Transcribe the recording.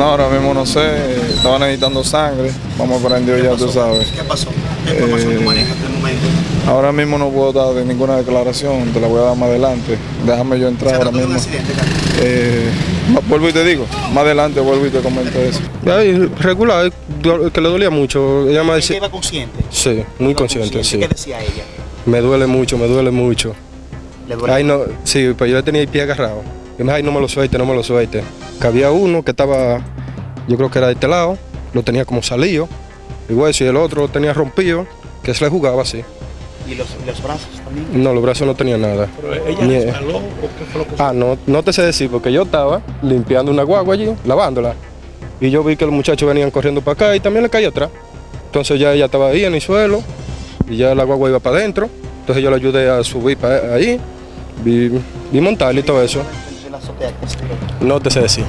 No, ahora mismo no sé, estaba necesitando sangre, vamos a prender ya, tú sabes. ¿Qué pasó? ¿Qué información Eh, tú manejas hasta el momento? Ahora mismo no puedo dar de ninguna declaración, te la voy a dar más adelante. Déjame yo ¿Se entrar ahora un mismo. accidente? Eh, vuelvo y te digo, más adelante vuelvo y te comento eso. Ay, regular, que le dolía mucho. Ella me ¿Ella decía, iba consciente? sí, muy consciente, sí. ¿Qué decía ella? Me duele mucho, me duele mucho. ¿Le duele? Ay, no, sí, pues yo le tenía el pie agarrado. Y me dijo, ay, no me lo suelte, no me lo suelte. Que había uno que estaba, yo creo que era de este lado, lo tenía como salido, el hueso, y el otro lo tenía rompido, que se le jugaba así. ¿Y los, los brazos también? No, los brazos no tenían nada. ¿Ella Ni- resbaló o qué fue lo que Ah, no, no te sé decir, porque yo estaba limpiando una guagua allí, lavándola. Y yo vi que los muchachos venían corriendo para acá y también le caí atrás. Entonces ya ella estaba ahí en el suelo y ya la guagua iba para adentro. Entonces yo le ayudé a subir para ahí, vi, vi montarla y todo eso. La. No te sé decir.